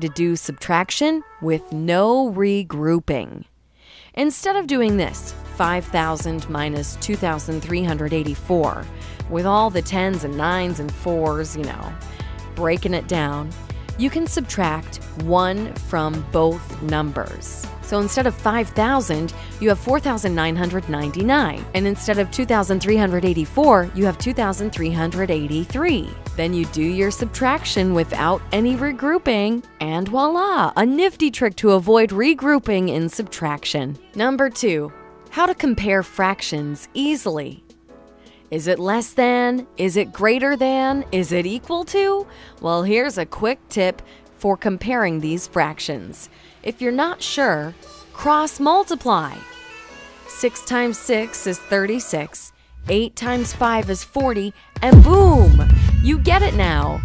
to do subtraction with no regrouping. Instead of doing this, 5,000 minus 2,384, with all the tens and nines and fours, you know, breaking it down, you can subtract 1 from both numbers. So instead of 5,000, you have 4,999. And instead of 2,384, you have 2,383. Then you do your subtraction without any regrouping, and voila, a nifty trick to avoid regrouping in subtraction. Number two, how to compare fractions easily. Is it less than? Is it greater than? Is it equal to? Well, here's a quick tip for comparing these fractions. If you're not sure, cross multiply. 6 times 6 is 36, 8 times 5 is 40, and boom! You get it now.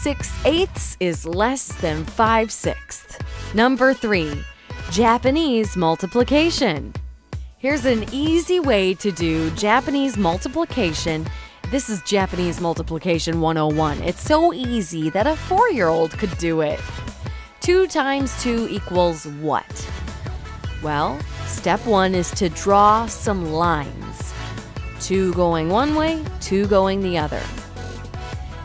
6 eighths is less than 5 sixths. Number 3. Japanese multiplication. Here's an easy way to do Japanese multiplication. This is Japanese multiplication 101. It's so easy that a four-year-old could do it. 2 times 2 equals what? Well, step 1 is to draw some lines. 2 going one way, 2 going the other.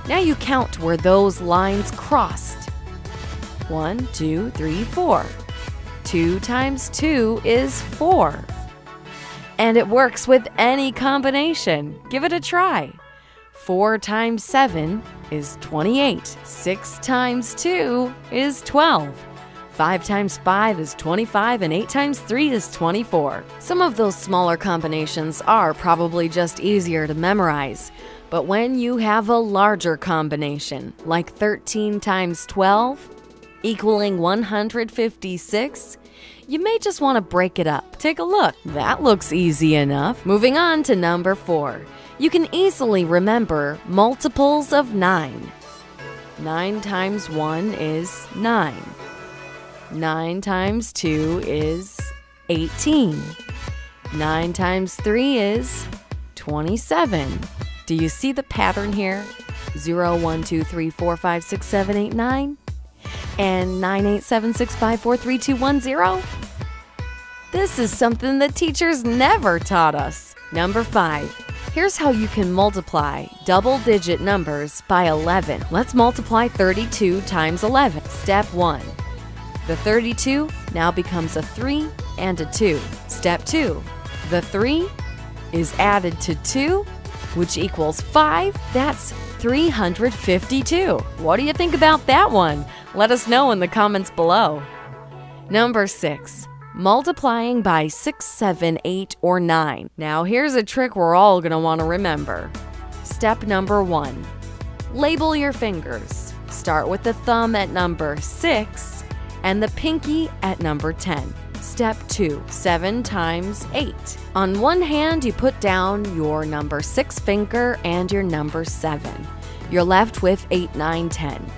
Now you count where those lines crossed. 1, 2, 3, 4. 2 times 2 is 4. And it works with any combination. Give it a try. 4 times 7 is 28. 6 times 2 is 12. 5 times 5 is 25 and 8 times 3 is 24. Some of those smaller combinations are probably just easier to memorize. But when you have a larger combination, like 13 times 12, equaling 156, you may just want to break it up. Take a look. That looks easy enough. Moving on to number 4. You can easily remember multiples of 9. 9 times 1 is 9. 9 times 2 is 18. 9 times 3 is 27. Do you see the pattern here? 0, 1, 2, 3, 4, 5, 6, 7, 8, 9? And 9, 8, 7, 6, 5, 4, 3, 2, 1, 0? This is something that teachers never taught us. Number 5. Here's how you can multiply double-digit numbers by 11. Let's multiply 32 times 11. Step 1. The 32 now becomes a 3 and a 2. Step 2. The 3 is added to 2, which equals 5. That's 352. What do you think about that one? Let us know in the comments below. Number 6. Multiplying by 6, 7, 8, or 9. Now here's a trick we're all going to want to remember. Step number 1. Label your fingers. Start with the thumb at number 6 and the pinky at number 10. Step 2. 7 times 8. On one hand, you put down your number 6 finger and your number 7. You're left with 8, 9, 10.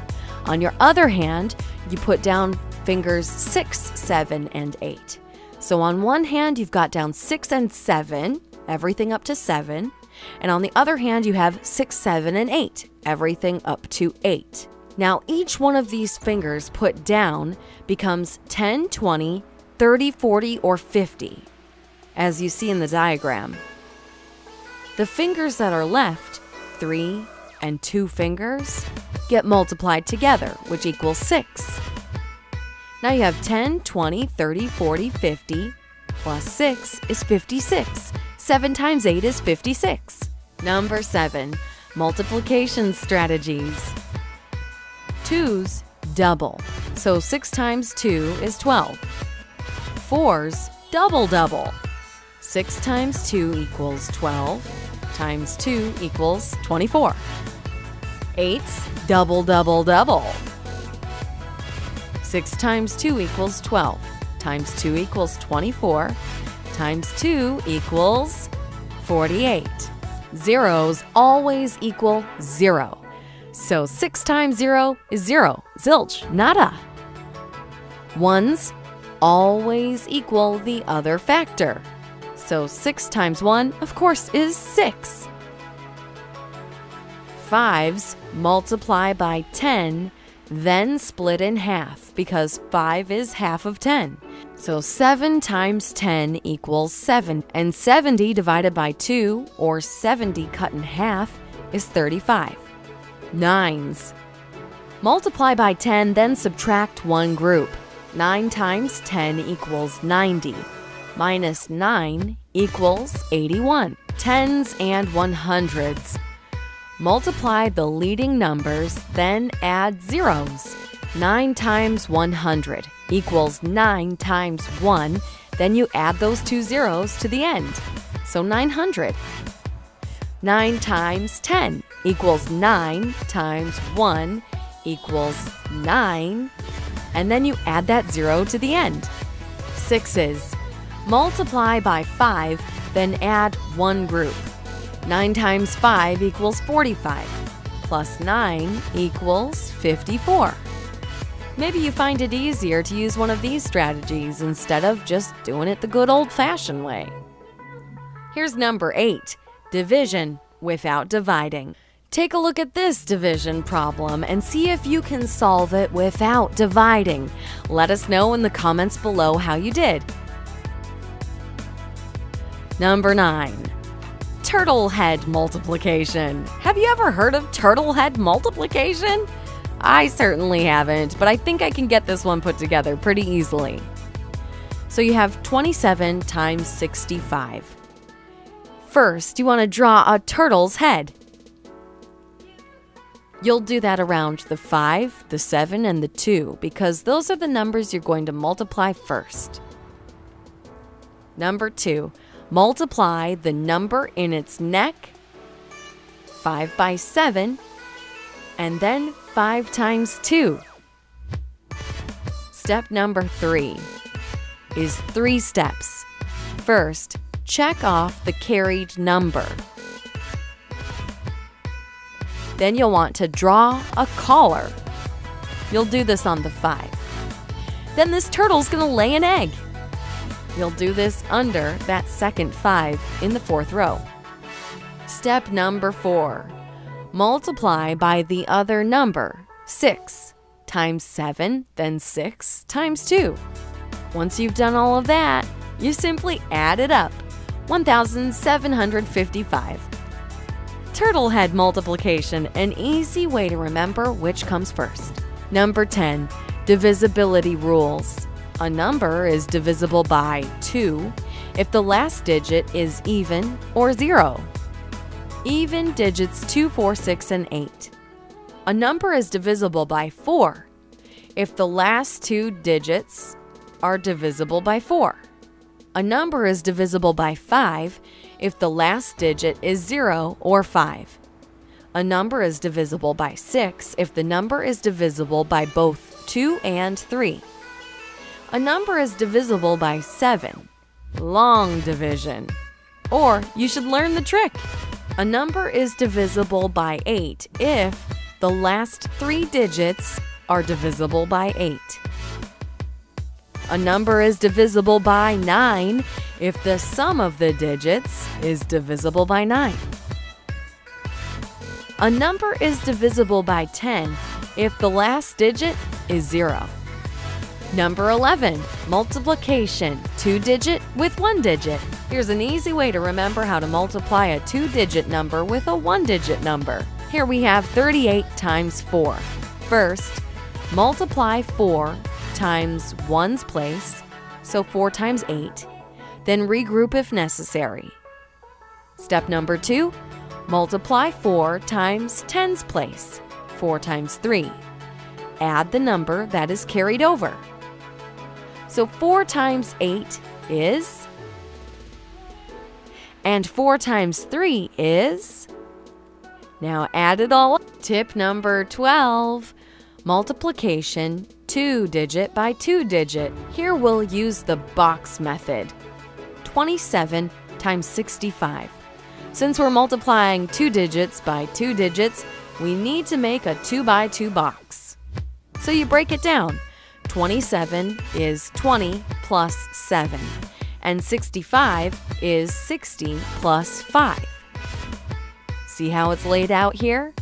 On your other hand, you put down fingers 6, 7, and 8. So on one hand, you've got down 6 and 7, everything up to 7. And on the other hand, you have 6, 7, and 8, everything up to 8. Now, each one of these fingers put down becomes 10, 20, 30, 40, or 50, as you see in the diagram. The fingers that are left, 3 and 2 fingers, get multiplied together, which equals 6. Now you have 10, 20, 30, 40, 50, plus 6 is 56. 7 times 8 is 56. Number 7. Multiplication strategies. 2's double. So 6 times 2 is 12. 4's double double. 6 times 2 equals 12, times 2 equals 24. 8's double double double. 6 times 2 equals 12, times 2 equals 24, times 2 equals 48. Zeros always equal 0. So 6 times 0 is 0. Zilch, nada. Ones always equal the other factor. So 6 times 1, of course, is 6. Fives multiply by 10 then split in half because 5 is half of 10. So 7 times 10 equals 7, and 70 divided by 2, or 70 cut in half, is 35. Nines. Multiply by 10, then subtract one group. 9 times 10 equals 90. Minus 9 equals 81. Tens and 100s. Multiply the leading numbers, then add zeros. 9 times 100 equals 9 times 1, then you add those two zeros to the end. So 900. 9 times 10 equals 9 times 1 equals 9, and then you add that zero to the end. Sixes. Multiply by 5, then add one group. 9 times 5 equals 45, plus 9 equals 54. Maybe you find it easier to use one of these strategies instead of just doing it the good old-fashioned way. Here's number 8, division without dividing. Take a look at this division problem and see if you can solve it without dividing. Let us know in the comments below how you did. Number 9 turtle head multiplication. Have you ever heard of turtle head multiplication? I certainly haven't, but I think I can get this one put together pretty easily. So you have 27 times 65. First, you want to draw a turtle's head. You'll do that around the 5, the 7, and the 2 because those are the numbers you're going to multiply first. Number 2 multiply the number in its neck, 5 by 7, and then 5 times 2. Step number 3 is three steps. First, check off the carried number. Then you'll want to draw a collar. You'll do this on the 5. Then this turtle's going to lay an egg. You'll do this under that second 5 in the fourth row. Step number 4. Multiply by the other number, 6 times 7, then 6 times 2. Once you've done all of that, you simply add it up, 1,755. Turtle head multiplication, an easy way to remember which comes first. Number 10, divisibility rules. A number is divisible by 2 if the last digit is even or 0. Even digits 2, 4, 6, and 8. A number is divisible by 4 if the last two digits are divisible by 4. A number is divisible by 5 if the last digit is 0 or 5. A number is divisible by 6 if the number is divisible by both 2 and 3. A number is divisible by 7. Long division. Or you should learn the trick. A number is divisible by 8 if the last three digits are divisible by 8. A number is divisible by 9 if the sum of the digits is divisible by 9. A number is divisible by 10 if the last digit is 0. Number 11, multiplication, two digit with one digit. Here's an easy way to remember how to multiply a two digit number with a one digit number. Here we have 38 times 4. First, multiply 4 times 1's place, so 4 times 8. Then regroup if necessary. Step number 2, multiply 4 times 10's place, 4 times 3. Add the number that is carried over. So 4 times 8 is? And 4 times 3 is? Now add it all up. Tip number 12. Multiplication, 2 digit by 2 digit. Here we'll use the box method. 27 times 65. Since we're multiplying 2 digits by 2 digits, we need to make a 2 by 2 box. So you break it down. 27 is 20 plus 7, and 65 is 60 plus 5. See how it's laid out here?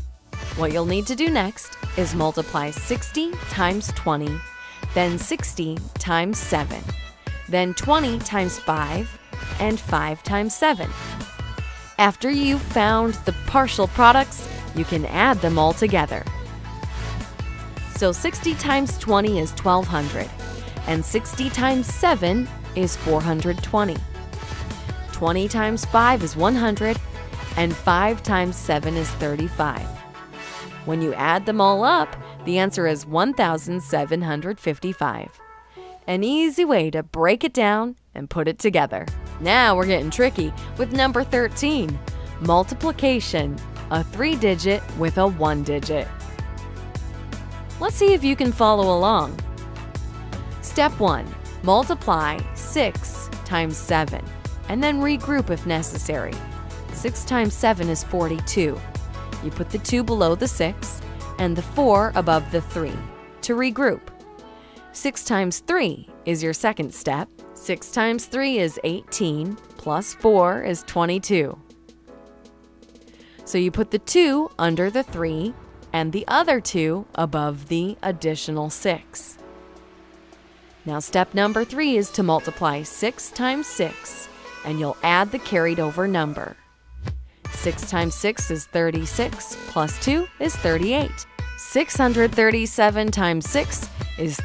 What you'll need to do next is multiply 60 times 20, then 60 times 7, then 20 times 5, and 5 times 7. After you've found the partial products, you can add them all together. So 60 times 20 is 1200, and 60 times 7 is 420. 20 times 5 is 100, and 5 times 7 is 35. When you add them all up, the answer is 1,755. An easy way to break it down and put it together. Now we're getting tricky with number 13, multiplication, a three digit with a one digit. Let's see if you can follow along. Step 1. Multiply 6 times 7, and then regroup if necessary. 6 times 7 is 42. You put the 2 below the 6 and the 4 above the 3 to regroup. 6 times 3 is your second step. 6 times 3 is 18, plus 4 is 22. So you put the 2 under the 3 and the other 2 above the additional 6. Now step number 3 is to multiply 6 times 6, and you'll add the carried over number. 6 times 6 is 36, plus 2 is 38. 637 times 6 is